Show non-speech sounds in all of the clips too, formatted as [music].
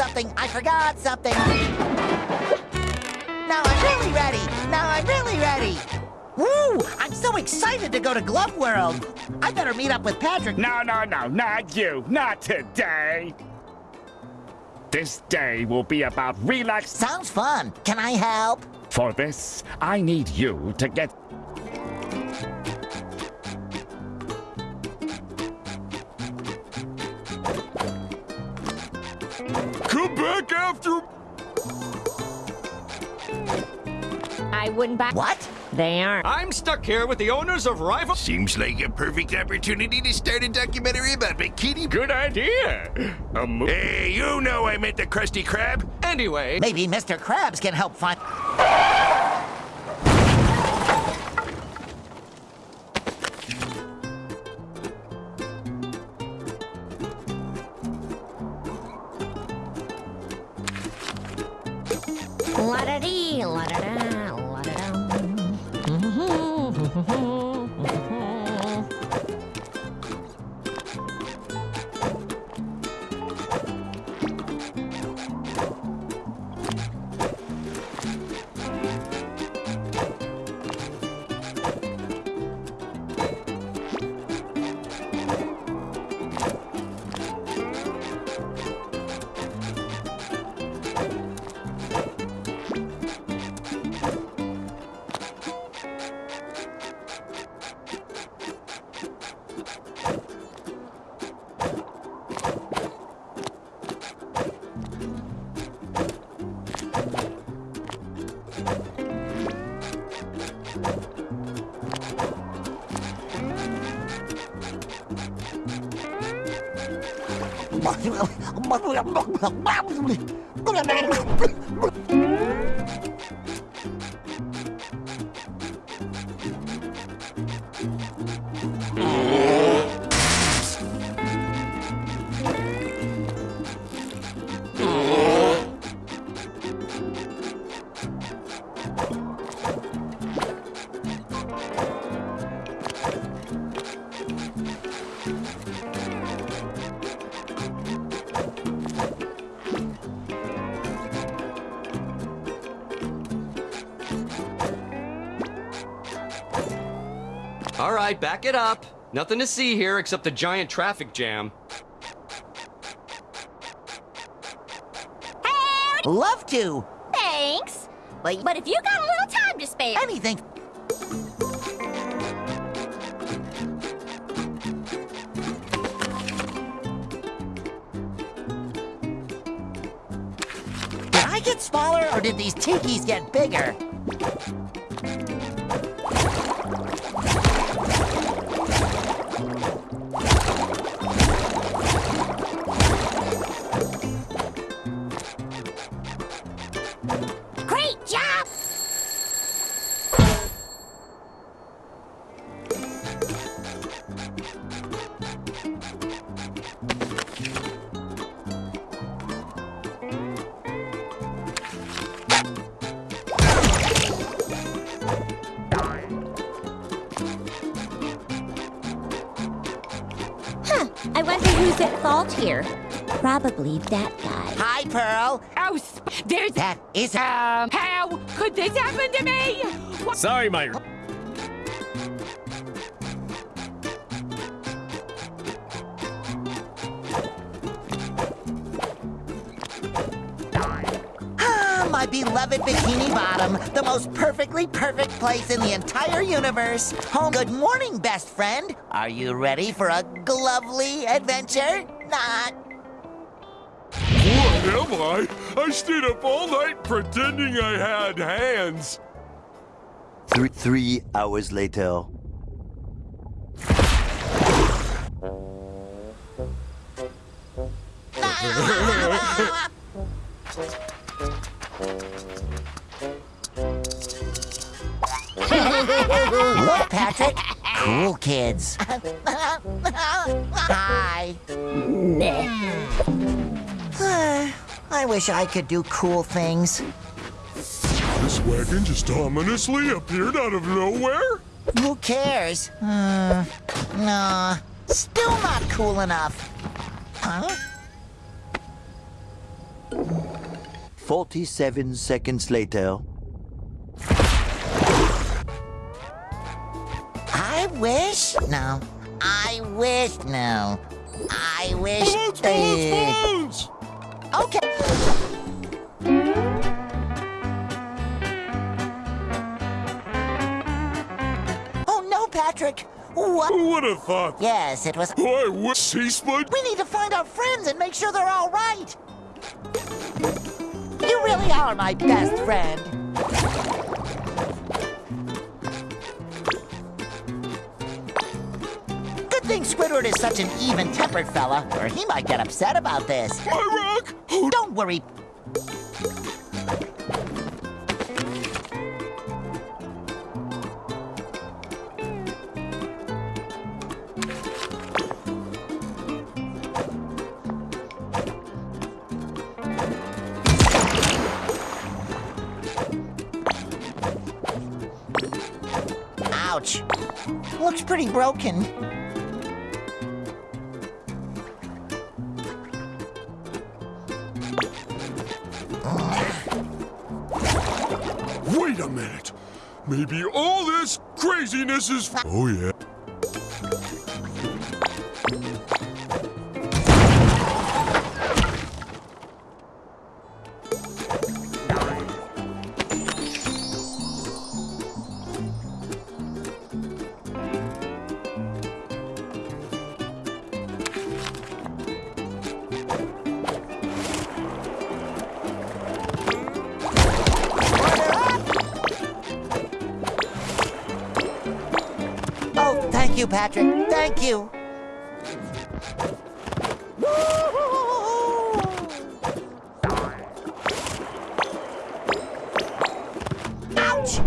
I forgot something. I forgot something. Now I'm really ready. Now I'm really ready. Woo! I'm so excited to go to Glove World. I better meet up with Patrick. No, no, no, not you. Not today. This day will be about relax. Sounds fun. Can I help? For this, I need you to get... back after... I wouldn't buy. What? They aren't. I'm stuck here with the owners of Rival. Seems like a perfect opportunity to start a documentary about bikini... Good idea. A mo- Hey, you know I meant the Krusty Krab. Anyway, Maybe Mr. Krabs can help find... La-da-dee, la-da-da, la-da-dum. 엄마, 엄마, 엄마, 엄마, 엄마, 엄마, 엄마, 엄마, 엄마, 엄마, 엄마, 엄마, 엄마, 엄마, all right, back it up. Nothing to see here except a giant traffic jam. Hey! Love to. Thanks. But But if you got a little time to spare, anything. Did I get smaller or did these tikis get bigger? Who's at fault here. Probably that guy. Hi, Pearl. Oh, sp- there's That is um. How could this happen to me? What? Sorry, my... my beloved Bikini Bottom, the most perfectly perfect place in the entire universe. Home. Good morning, best friend. Are you ready for a glovely adventure? Not. What am I? I stayed up all night pretending I had hands. Three, three hours later. [laughs] [laughs] [laughs] Look, Patrick. Cool kids. Hi. I wish I could do cool things. This wagon just ominously appeared out of nowhere? Who cares? Uh, no, still not cool enough. Huh? 47 seconds later. I wish. No. I wish. No. I wish. Balloons, balloons, balloons! Okay. Oh no, Patrick. What? Who would have thought? Yes, it was. Why would sea split? We need to find our friends and make sure they're all right. You really are my best friend. Good thing Squidward is such an even-tempered fella, or he might get upset about this. My rock! Don't worry. Ouch. Looks pretty broken. Wait a minute. Maybe all this craziness is. Oh, yeah. You, Patrick. Thank you. Ouch!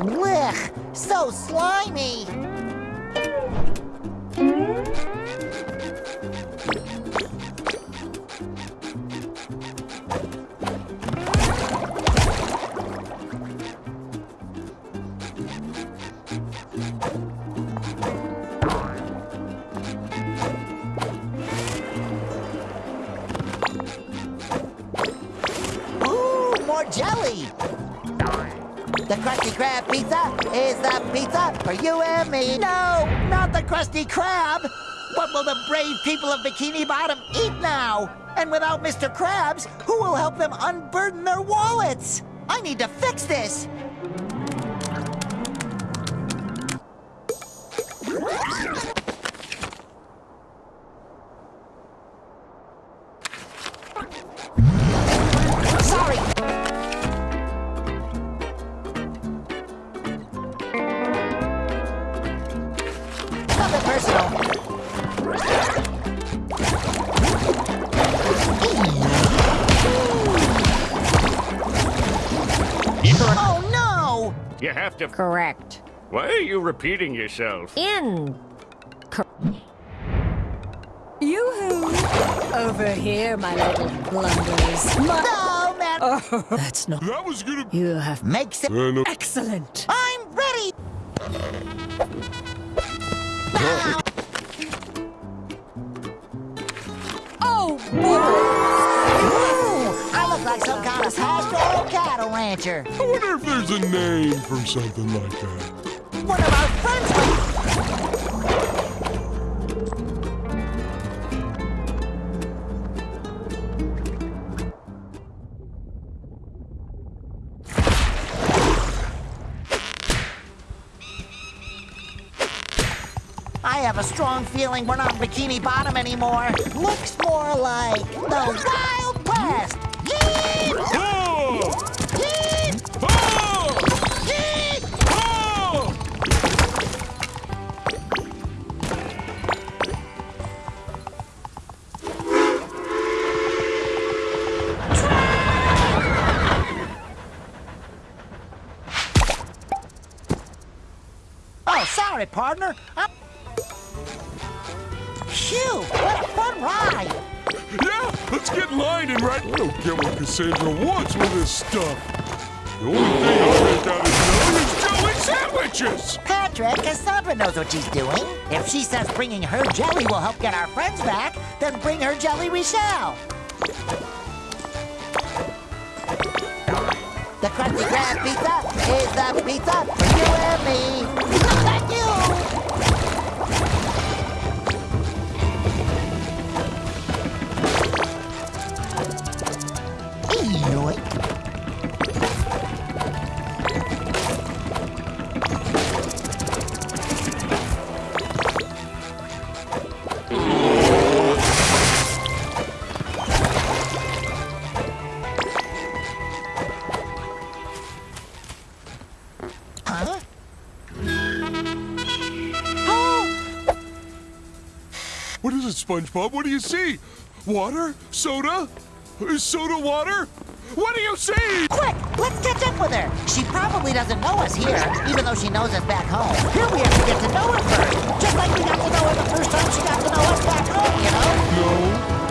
Blech! So slimy! Jelly! The Krusty Krab pizza is the pizza for you and me. No, not the Krusty Krab! What will the brave people of Bikini Bottom eat now? And without Mr. Krabs, who will help them unburden their wallets? I need to fix this! You have to. Correct. Why are you repeating yourself? In. Yoo-hoo! Over here, my little blunderers. My- No, man! That's not. That was gonna. You have. Makes it. Uh, no. Excellent. I'm ready! Oh, Ooh, I look like some kind of pastoral cattle rancher. I wonder if there's a name for something like that. One of our friends. I have a strong feeling we're not Bikini Bottom anymore. Looks more like the Wild West. Sorry, partner. I'm... Phew, what a fun ride. Yeah, let's get lined and right. I don't get what Kassandra wants with this stuff. The only thing I make out of knowing is jelly sandwiches. Patrick. Kassandra knows what she's doing. If she says bringing her jelly will help get our friends back, then bring her jelly we shall. The Krusty Krab pizza is the pizza for you and me. Thank you. SpongeBob? What do you see? Water? Soda? Is soda water? What do you see? quick! Let's catch up with her. She probably doesn't know us here, even though she knows us back home. Here we have to get to know her first, just like we got to know her the first time she got to know us back home, you know? No.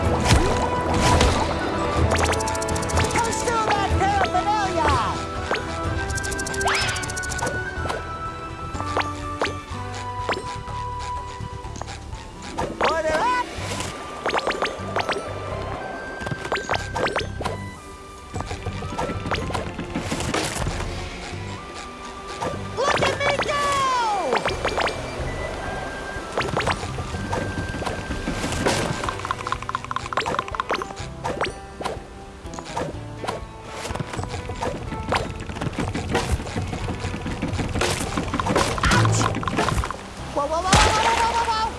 Whoa, whoa, whoa, whoa, whoa, whoa,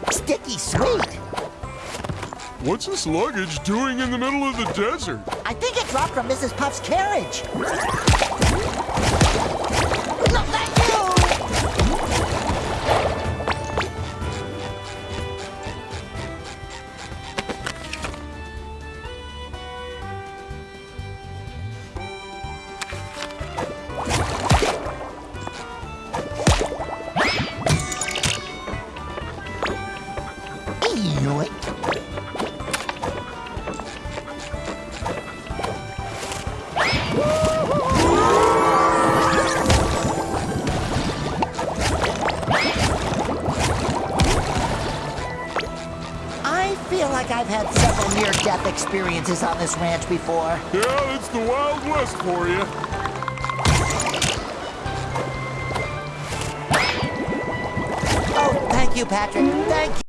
whoa! Sticky sweet! What's this luggage doing in the middle of the desert? I think it dropped from Mrs. Puff's carriage. Experiences on this ranch before. Yeah, it's the Wild West for you. Oh, thank you, Patrick. Thank you.